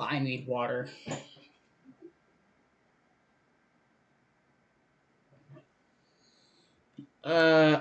I need water. Uh,